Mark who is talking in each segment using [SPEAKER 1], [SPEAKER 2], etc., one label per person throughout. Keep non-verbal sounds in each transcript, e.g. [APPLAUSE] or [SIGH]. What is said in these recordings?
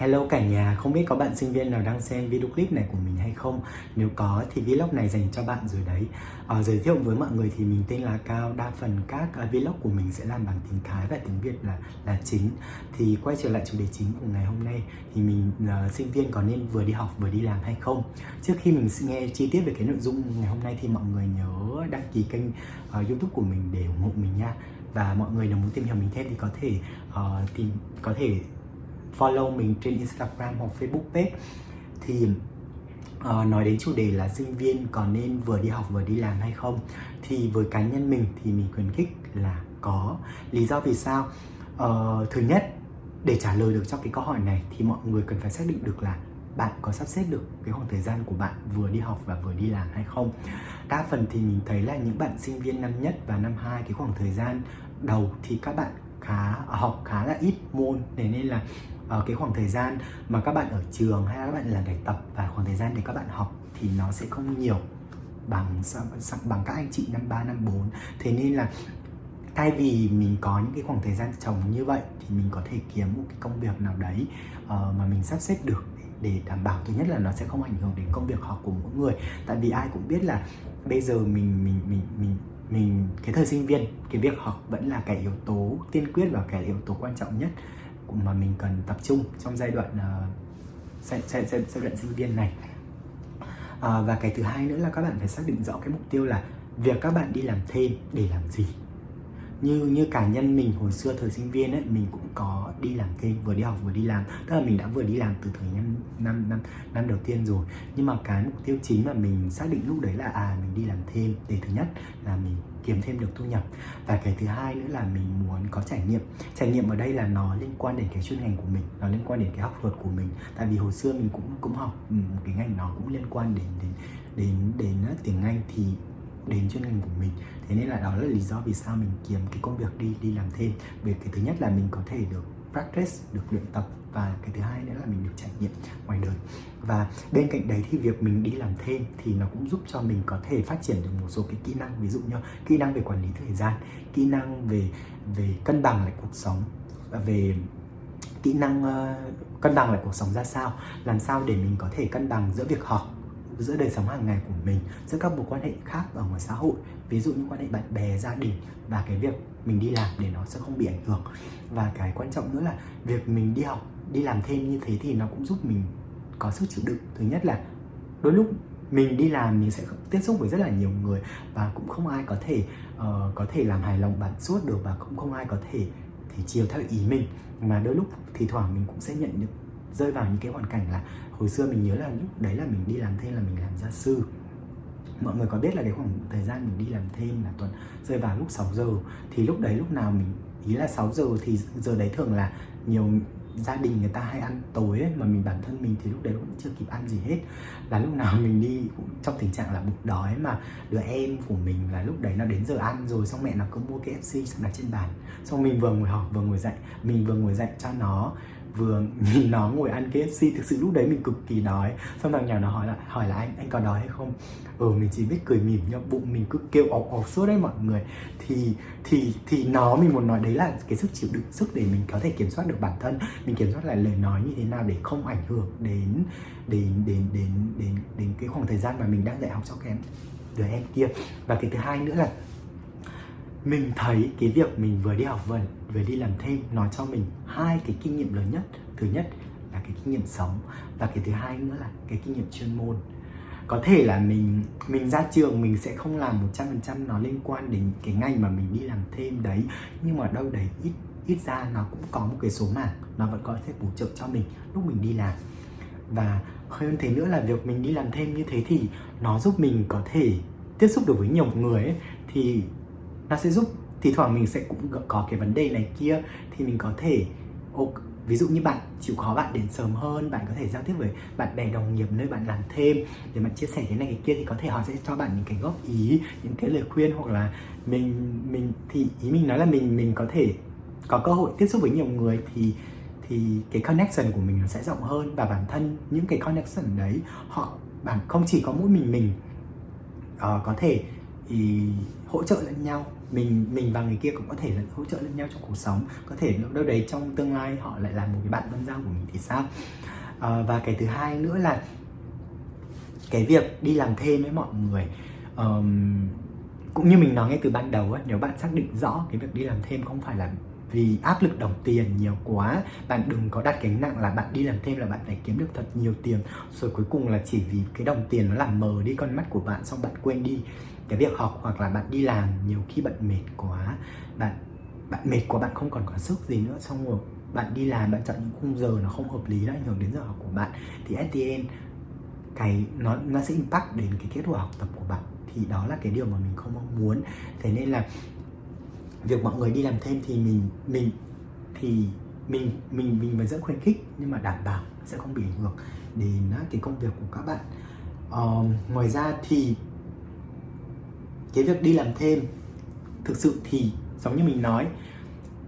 [SPEAKER 1] Hello cả nhà, không biết có bạn sinh viên nào đang xem video clip này của mình hay không? Nếu có thì vlog này dành cho bạn rồi đấy à, Giới thiệu với mọi người thì mình tên là Cao Đa phần các uh, vlog của mình sẽ làm bằng tiếng Thái và tiếng Việt là là chính Thì quay trở lại chủ đề chính của ngày hôm nay Thì mình uh, sinh viên có nên vừa đi học vừa đi làm hay không? Trước khi mình nghe chi tiết về cái nội dung ngày hôm nay thì mọi người nhớ đăng ký kênh uh, youtube của mình để ủng hộ mình nha và mọi người nào muốn tìm hiểu mình thêm thì có thể uh, tìm có thể follow mình trên Instagram hoặc Facebook page. Thì uh, nói đến chủ đề là sinh viên có nên vừa đi học vừa đi làm hay không? Thì với cá nhân mình thì mình khuyến khích là có. Lý do vì sao? Uh, thứ nhất để trả lời được cho cái câu hỏi này thì mọi người cần phải xác định được là bạn có sắp xếp được cái khoảng thời gian của bạn vừa đi học và vừa đi làm hay không. Đa phần thì mình thấy là những bạn sinh viên năm nhất và năm hai cái khoảng thời gian đầu thì các bạn khá học khá là ít môn. Thế nên là uh, cái khoảng thời gian mà các bạn ở trường hay là các bạn làm bài tập và khoảng thời gian để các bạn học thì nó sẽ không nhiều bằng bằng các anh chị năm 3 năm 4 thế nên là thay vì mình có những cái khoảng thời gian trồng như vậy thì mình có thể kiếm một cái công việc nào đấy uh, mà mình sắp xếp được để đảm bảo. Thứ nhất là nó sẽ không ảnh hưởng đến công việc học của mỗi người. Tại vì ai cũng biết là bây giờ mình mình mình mình mình cái thời sinh viên cái việc học vẫn là cái yếu tố tiên quyết và cái yếu tố quan trọng nhất mà mình cần tập trung trong giai đoạn uh, giai, giai, giai, giai đoạn sinh viên này. Uh, và cái thứ hai nữa là các bạn phải xác định rõ cái mục tiêu là việc các bạn đi làm thêm để làm gì như như cá nhân mình hồi xưa thời sinh viên ấy mình cũng có đi làm thêm vừa đi học vừa đi làm. Tức là mình đã vừa đi làm từ thời năm năm năm năm đầu tiên rồi. Nhưng mà cái mục tiêu chính mà mình xác định lúc đấy là à mình đi làm thêm. Để thứ nhất là mình kiếm thêm được thu nhập. Và cái thứ hai nữa là mình muốn có trải nghiệm. Trải nghiệm ở đây là nó liên quan đến cái chuyên ngành của mình nó liên quan đến cái học thuật của mình. Tại vì hồi xưa mình cũng cũng học ừ, một cái ngành nó cũng liên quan đến đến đến đến, đến tiếng Anh. Thì đến chuyên ngành của mình. Thế nên là đó là lý do vì sao mình kiếm cái công việc đi đi làm thêm. Về cái thứ nhất là mình có thể được practice được luyện tập và cái thứ hai nữa là mình được trải nghiệm ngoài đời. Và bên cạnh đấy thì việc mình đi làm thêm thì nó cũng giúp cho mình có thể phát triển được một số cái kỹ năng. Ví dụ như kỹ năng về quản lý thời gian kỹ năng về về cân bằng lại cuộc sống à, về kỹ năng uh, cân bằng lại cuộc sống ra sao làm sao để mình có thể cân bằng giữa việc học giữa đời sống hàng ngày của mình giữa các mối quan hệ khác ở ngoài xã hội ví dụ như quan hệ bạn bè gia đình và cái việc mình đi làm để nó sẽ không bị ảnh hưởng. Và cái quan trọng nữa là việc mình đi học đi làm thêm như thế thì nó cũng giúp mình có sức chịu đựng. Thứ nhất là đôi lúc mình đi làm mình sẽ tiếp xúc với rất là nhiều người và cũng không ai có thể uh, có thể làm hài lòng bạn suốt được và cũng không ai có thể thể chiều theo ý mình. Mà đôi lúc thì thoảng mình cũng sẽ nhận được rơi vào những cái hoàn cảnh là hồi xưa mình nhớ là lúc đấy là mình đi làm thêm là mình làm gia sư. Mọi người có biết là cái khoảng thời gian mình đi làm thêm là tuần rơi vào lúc 6 giờ. Thì lúc đấy lúc nào mình ý là 6 giờ thì giờ đấy thường là nhiều gia đình người ta hay ăn tối ấy, mà mình bản thân mình thì lúc đấy cũng chưa kịp ăn gì hết. Là lúc nào mình đi cũng trong tình trạng là bụng đói mà đứa em của mình là lúc đấy nó đến giờ ăn rồi xong mẹ nó cứ mua KFC xong đặt trên bàn. Xong mình vừa ngồi học vừa ngồi dạy mình vừa ngồi dạy cho nó vừa [LAUGHS] nhìn nó ngồi ăn KFC thực sự lúc đấy mình cực kỳ đói. Xong thằng nhỏ nó hỏi là hỏi là anh anh có đói hay không? Ừ mình chỉ biết cười mỉm nhau bụng, mình cứ kêu ọc ọc suốt đấy mọi người. Thì thì thì nó mình muốn nói đấy là cái sức chịu đựng, sức để mình có thể kiểm soát được bản thân. Mình kiểm soát lại lời nói như thế nào để không ảnh hưởng đến đến đến đến đến đến cái khoảng thời gian mà mình đang dạy học cho các em, đứa em kia. Và cái thứ hai nữa là mình thấy cái việc mình vừa đi học vừa vừa đi làm thêm nói cho mình hai cái kinh nghiệm lớn nhất. Thứ nhất là cái kinh nghiệm sống và cái thứ hai nữa là cái kinh nghiệm chuyên môn. Có thể là mình mình ra trường mình sẽ không làm 100% nó liên quan đến cái ngành mà mình đi làm thêm đấy nhưng mà đâu đấy ít ít ra nó cũng có một cái số mảng nó vẫn có thể bổ trợ cho mình lúc mình đi làm. Và hơn thế nữa là việc mình đi làm thêm như thế thì nó giúp mình có thể tiếp xúc được với nhiều người ấy, thì nó sẽ giúp. Thì thoảng mình sẽ cũng có cái vấn đề này kia. Thì mình có thể ví dụ như bạn chịu khó bạn đến sớm hơn bạn có thể giao tiếp với bạn bè đồng nghiệp nơi bạn làm thêm để bạn chia sẻ cái này cái kia thì có thể họ sẽ cho bạn những cái góp ý những cái lời khuyên hoặc là mình mình thì ý mình nói là mình mình có thể có cơ hội tiếp xúc với nhiều người thì thì cái connection của mình nó sẽ rộng hơn. Và bản thân những cái connection đấy họ bạn không chỉ có mỗi mình mình uh, có thể thì hỗ trợ lẫn nhau mình mình và người kia cũng có thể là hỗ trợ lẫn nhau trong cuộc sống. Có thể đâu đấy trong tương lai họ lại là một cái bạn tâm giao của mình thì sao? À, và cái thứ hai nữa là cái việc đi làm thêm với mọi người um, cũng như mình nói ngay từ ban đầu ấy, nếu bạn xác định rõ cái việc đi làm thêm không phải là vì áp lực đồng tiền nhiều quá bạn đừng có đặt gánh nặng là bạn đi làm thêm là bạn phải kiếm được thật nhiều tiền rồi cuối cùng là chỉ vì cái đồng tiền nó làm mờ đi con mắt của bạn xong bạn quên đi cái việc học hoặc là bạn đi làm nhiều khi bạn mệt quá bạn bạn mệt quá bạn không còn có sức gì nữa xong rồi bạn đi làm bạn chọn những khung giờ nó không hợp lý nó ảnh hưởng đến giờ học của bạn thì stn cái nó nó sẽ impact đến cái kết quả học tập của bạn. Thì đó là cái điều mà mình không mong muốn. Thế nên là việc mọi người đi làm thêm thì mình mình thì mình mình mình vẫn rất khuyến khích nhưng mà đảm bảo sẽ không bị ảnh hưởng đến à, cái công việc của các bạn. Uh, ngoài ra thì cái việc đi làm thêm thực sự thì giống như mình nói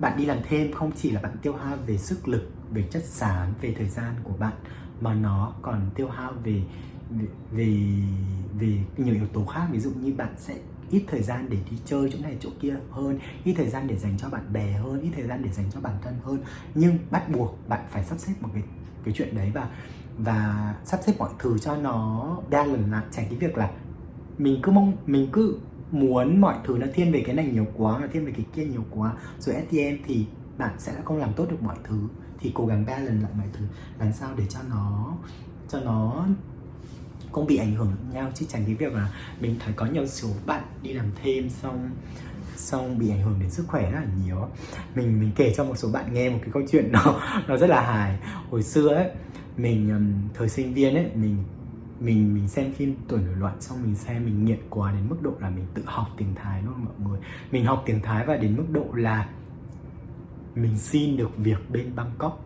[SPEAKER 1] bạn đi làm thêm không chỉ là bạn tiêu hao về sức lực về chất xám về thời gian của bạn mà nó còn tiêu hao về về về, về nhiều yếu tố khác. Ví dụ như bạn sẽ ít thời gian để đi chơi chỗ này chỗ kia hơn ít thời gian để dành cho bạn bè hơn ít thời gian để dành cho bản thân hơn. Nhưng bắt buộc bạn phải sắp xếp một cái cái chuyện đấy và và sắp xếp mọi thứ cho nó đa lần lại. Tránh cái việc là mình cứ mong, mình cứ muốn mọi thứ nó thiên về cái này nhiều quá, nó thiên về cái kia nhiều quá. Rồi at the end thì bạn sẽ không làm tốt được mọi thứ. Thì cố gắng balance lại mọi thứ. Làm sao để cho nó cho nó không bị ảnh hưởng nhau. Chứ tránh cái việc là mình thấy có nhiều số bạn đi làm thêm xong xong bị ảnh hưởng đến sức khỏe rất là nhiều. Mình mình kể cho một số bạn nghe một cái câu chuyện nó [LAUGHS] nó rất là hài. Hồi xưa ấy, mình thời sinh viên ấy, mình mình mình xem phim tuổi nổi loạn xong mình xem, mình nghiện quá đến mức độ là mình tự học tiếng thái luôn mọi người. Mình học tiếng thái và đến mức độ là mình xin được việc bên bangkok.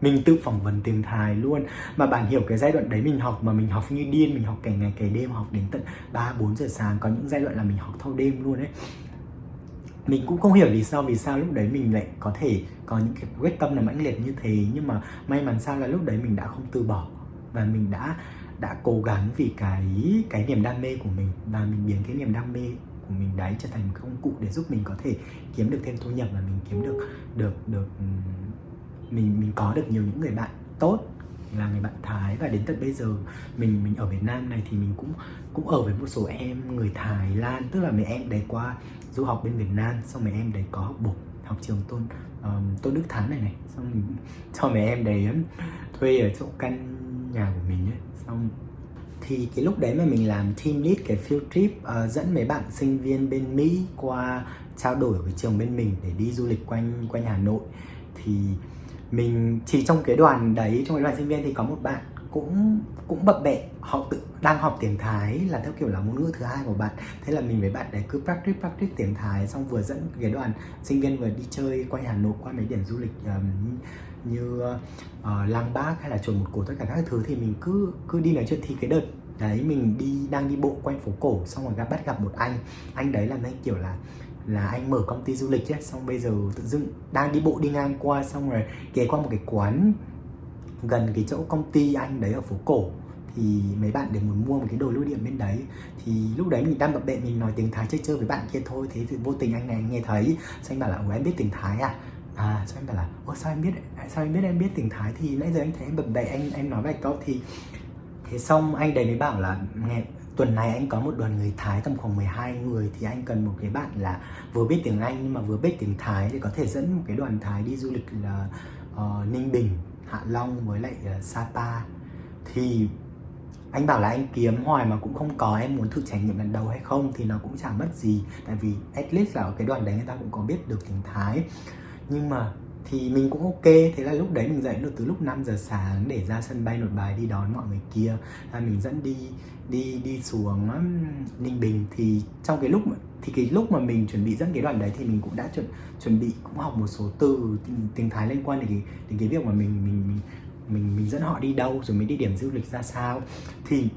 [SPEAKER 1] Mình tự phỏng vấn tiếng Thái luôn. Mà bạn hiểu cái giai đoạn đấy mình học mà mình học như điên, mình học cả ngày cả đêm, học đến tận 3 4 giờ sáng, có những giai đoạn là mình học thâu đêm luôn ấy. Mình cũng không hiểu vì sao vì sao lúc đấy mình lại có thể có những cái quyết tâm là mãnh liệt như thế, nhưng mà may mắn sao là lúc đấy mình đã không từ bỏ và mình đã đã cố gắng vì cái cái niềm đam mê của mình và mình biến cái niềm đam mê của mình đấy trở thành một công cụ để giúp mình có thể kiếm được thêm thu nhập và mình kiếm được được được mình mình có được nhiều những người bạn tốt là người bạn Thái. Và đến tận bây giờ mình mình ở Việt Nam này thì mình cũng cũng ở với một số em người Thái Lan tức là mấy em đấy qua du học bên Việt Nam xong mấy em đấy có học bổng học trường tôn um, tôn Đức Thắng này này xong mình cho mấy em đấy thuê ở chỗ căn nhà của mình ấy xong thì cái lúc đấy mà mình làm team lead cái field trip uh, dẫn mấy bạn sinh viên bên Mỹ qua trao đổi với trường bên mình để đi du lịch quanh quanh Hà Nội. Thì mình chỉ trong cái đoàn đấy trong cái đoàn sinh viên thì có một bạn cũng cũng bập bẹ họ tự đang học tiếng Thái là theo kiểu là ngôn ngữ thứ hai của bạn. Thế là mình với bạn đấy cứ practice practice tiếng Thái xong vừa dẫn cái đoàn sinh viên vừa đi chơi quanh Hà Nội qua mấy điểm du lịch um, như ờ, uh, Lăng Bác hay là chùa một cổ tất cả các thứ thì mình cứ cứ đi nói chuyện thì cái đợt đấy mình đi đang đi bộ quanh phố cổ xong rồi gặp bắt gặp một anh anh đấy là anh kiểu là là anh mở công ty du lịch ấy xong bây giờ tự dưng đang đi bộ đi ngang qua xong rồi ghé qua một cái quán gần cái chỗ công ty anh đấy ở phố cổ thì mấy bạn để muốn mua một cái đồ lưu niệm bên đấy. Thì lúc đấy mình đang bập bẹ mình nói tiếng thái chơi chơi với bạn kia thôi thế thì vô tình anh này anh nghe thấy xong anh bảo là ủa em biết tiếng thái à? À sao em bảo là ủa sao em biết à, sao em biết em biết tiếng thái? Thì nãy giờ anh thấy em bập bẹ anh em nói vài câu. Thì thế xong anh đấy mới bảo là ngày tuần này anh có một đoàn người Thái tầm khoảng 12 người thì anh cần một cái bạn là vừa biết tiếng Anh nhưng mà vừa biết tiếng Thái thì có thể dẫn một cái đoàn Thái đi du lịch là uh, Ninh Bình, Hạ Long với lại uh, Sapa. Thì anh bảo là anh kiếm hoài mà cũng không có em muốn thử trải nghiệm lần đầu hay không thì nó cũng chẳng mất gì. Tại vì at least là ở cái đoàn đấy người ta cũng có biết được tiếng Thái nhưng mà thì mình cũng ok. Thế là lúc đấy mình dậy được từ lúc 5 giờ sáng để ra sân bay nội bài đi đón mọi người kia. Là mình dẫn đi đi đi xuống um, ninh bình. Thì trong cái lúc thì cái lúc mà mình chuẩn bị dẫn cái đoàn đấy thì mình cũng đã chuẩn chuẩn bị cũng học một số từ tiếng thái liên quan đến cái đến cái việc mà mình mình mình mình mình dẫn họ đi đâu, rồi mình đi điểm du lịch ra sao. Thì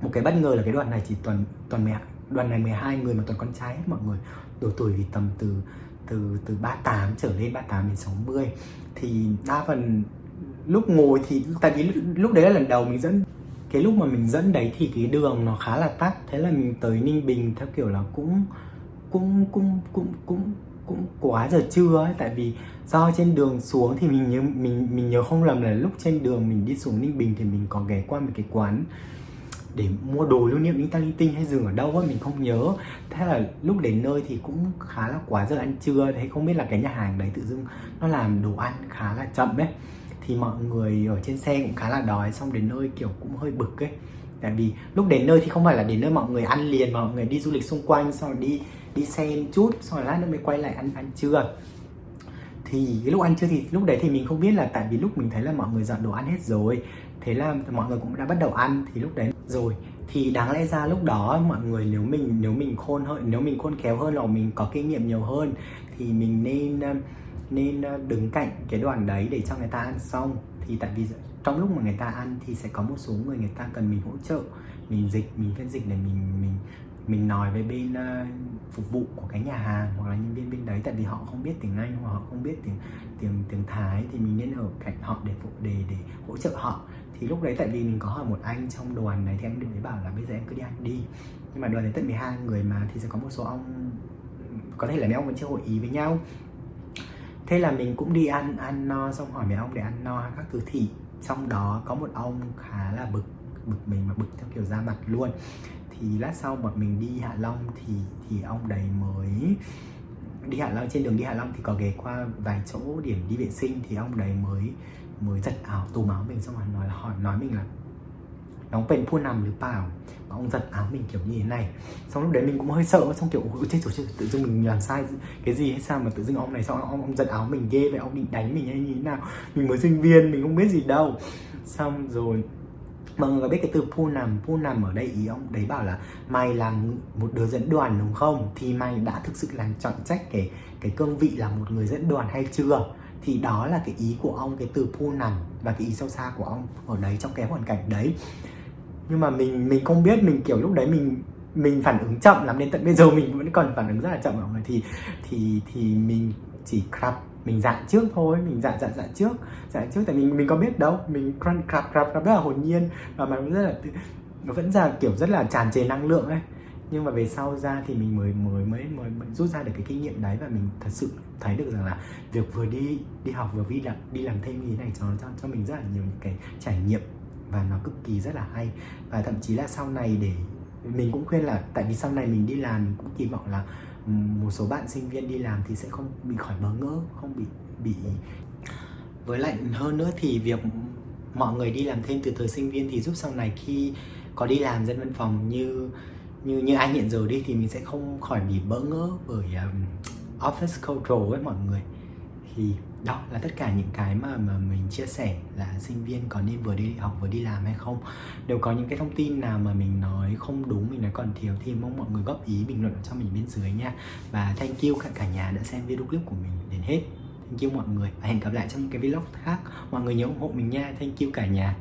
[SPEAKER 1] một cái bất ngờ là cái đoàn này chỉ toàn toàn mẹ đoàn này 12 người mà toàn con trai hết mọi người. Độ tuổi thì tầm từ từ từ 38 trở lên 38 đến 60 thì đa phần lúc ngồi thì, tại vì lúc đấy là lần đầu mình dẫn, cái lúc mà mình dẫn đấy thì cái đường nó khá là tắc thế là mình tới ninh bình theo kiểu là cũng cũng cũng cũng cũng cũng quá giờ trưa ấy. Tại vì do trên đường xuống thì mình nhớ, mình mình nhớ không lầm là lúc trên đường mình đi xuống Ninh Bình thì mình có ghé qua một cái quán để mua đồ lưu niệm những ta linh tinh hay dừng ở đâu ấy mình không nhớ. Thế là lúc đến nơi thì cũng khá là quá giờ ăn trưa, thế không biết là cái nhà hàng đấy tự dưng nó làm đồ ăn khá là chậm ấy. Thì mọi người ở trên xe cũng khá là đói, xong đến nơi kiểu cũng hơi bực ấy. Tại vì lúc đến nơi thì không phải là đến nơi mọi người ăn liền, mà mọi người đi du lịch xung quanh, xong rồi đi đi xem chút, xong rồi lát nữa mới quay lại ăn ăn trưa. Thì cái lúc ăn trưa thì lúc đấy thì mình không biết là tại vì lúc mình thấy là mọi người dọn đồ ăn hết rồi, thế là mọi người cũng đã bắt đầu ăn, thì lúc đấy rồi thì đáng lẽ ra lúc đó mọi người nếu mình nếu mình khôn hơn nếu mình khôn khéo hơn hoặc mình có kinh nghiệm nhiều hơn thì mình nên nên đứng cạnh cái đoàn đấy để cho người ta ăn. Xong thì tại vì trong lúc mà người ta ăn thì sẽ có một số người người ta cần mình hỗ trợ mình dịch mình phiên dịch để mình mình mình nói với bên uh, phục vụ của cái nhà hàng hoặc là nhân viên bên đấy. Tại vì họ không biết tiếng Anh hoặc họ không biết tiếng tiếng tiếng Thái thì mình nên ở cạnh họ để phụ để để hỗ trợ họ thì lúc đấy tại vì mình có hỏi một anh trong đoàn này thì anh mới bảo là bây giờ em cứ đi ăn đi. Nhưng mà đoàn này tận 12 người mà thì sẽ có một số ông, có thể là mấy ông vẫn chưa hội ý với nhau. Thế là mình cũng đi ăn ăn no, xong hỏi mấy ông để ăn no các thứ thì trong đó có một ông khá là bực bực mình mà bực theo kiểu ra mặt luôn. Thì lát sau bọn mình đi Hạ Long thì thì ông đấy mới đi Hạ Long, trên đường đi Hạ Long thì có ghé qua vài chỗ điểm đi vệ sinh thì ông đấy mới mới giật áo tù áo mình xong rồi nói là hỏi nói mình là đóng bên phu nằmหรือเปล่าvà ông giật áo mình kiểu như thế này xong lúc đấy mình cũng hơi sợ xong kiểu ôi chết rồi chết tự dưng mình làm sai cái gì hay sao mà tự dưng ông này xong ông, ông giật áo mình ghê vậy ông định đánh mình hay như thế nào mình mới sinh viên mình không biết gì đâu xong rồi mọi người có biết cái từ pu nằm pu nằm ở đây ý ông đấy bảo là mày là một đứa dẫn đoàn đúng không thì mày đã thực sự là chọn trách cái cái cương vị là một người dẫn đoàn hay chưa Thì đó là cái ý của ông, cái từ pu nằm và cái ý sâu xa của ông ở đấy trong cái hoàn cảnh đấy. Nhưng mà mình mình không biết, mình kiểu lúc đấy mình mình phản ứng chậm lắm đến tận bây giờ mình vẫn còn phản ứng rất là chậm mọi người thì thì thì mình chỉ crap, mình dạy trước thôi, mình dạy dạy dạy trước dạy trước. Tại mình mình có biết đâu, mình crap crap crap rất là hồn nhiên và mà rất là nó vẫn là kiểu rất là tràn trề năng lượng ấy nhưng mà về sau ra thì mình mới mới mới mới, mới rút ra được cái kinh nghiệm đấy và mình thật sự thấy được rằng là việc vừa đi đi học vừa đi làm đi làm thêm như thế này cho cho cho mình rất là nhiều những cái trải nghiệm và nó cực kỳ rất là hay. Và thậm chí là sau này để mình cũng khuyên là tại vì sau này mình đi làm mình cũng kỳ vọng là ừ, một số bạn sinh viên đi làm thì sẽ không bị khỏi bỡ ngỡ không bị bị với lại hơn nữa thì việc mọi người đi làm thêm từ thời sinh viên thì giúp sau này khi có đi làm dân văn phòng như như như anh hiện giờ đi thì mình sẽ không khỏi bị bỡ ngỡ bởi um, office culture với mọi người. Thì đó là tất cả những cái mà mà mình chia sẻ là sinh viên có nên vừa đi học vừa đi làm hay không. Đều có những cái thông tin nào mà mình nói không đúng mình nói còn thiếu thì mong mọi người góp ý bình luận cho mình bên dưới nha. Và thank you cả cả nhà đã xem video clip của mình đến hết. Thank you mọi người và hẹn gặp lại trong những cái vlog khác. Mọi người nhớ ủng hộ mình nha. Thank you cả nhà.